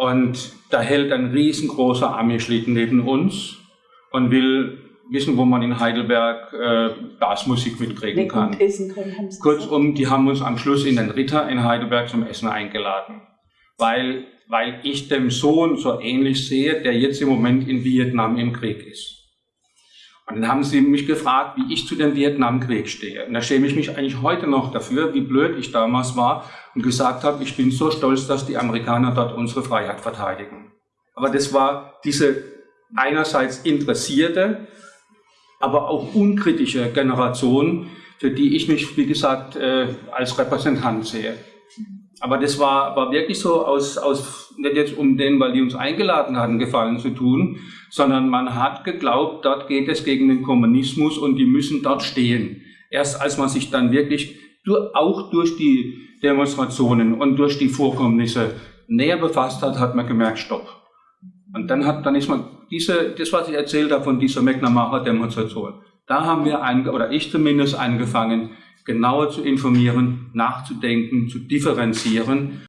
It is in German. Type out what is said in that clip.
Und da hält ein riesengroßer Ami-Schlitten neben uns und will wissen, wo man in Heidelberg äh, Blasmusik mitkriegen kann. Kurzum, die haben uns am Schluss in den Ritter in Heidelberg zum Essen eingeladen, weil, weil ich dem Sohn so ähnlich sehe, der jetzt im Moment in Vietnam im Krieg ist. Und dann haben sie mich gefragt, wie ich zu dem Vietnamkrieg stehe. Und da schäme ich mich eigentlich heute noch dafür, wie blöd ich damals war und gesagt habe, ich bin so stolz, dass die Amerikaner dort unsere Freiheit verteidigen. Aber das war diese einerseits interessierte, aber auch unkritische Generation, für die ich mich, wie gesagt, äh, als Repräsentant sehe. Aber das war, war wirklich so aus, aus, nicht jetzt um den, weil die uns eingeladen hatten, Gefallen zu tun, sondern man hat geglaubt, dort geht es gegen den Kommunismus und die müssen dort stehen. Erst als man sich dann wirklich auch durch die Demonstrationen und durch die Vorkommnisse näher befasst hat, hat man gemerkt, stopp. Und dann hat, dann ist man diese, das, was ich erzählt habe von dieser McNamara-Demonstration, da haben wir, ein, oder ich zumindest, angefangen, genauer zu informieren, nachzudenken, zu differenzieren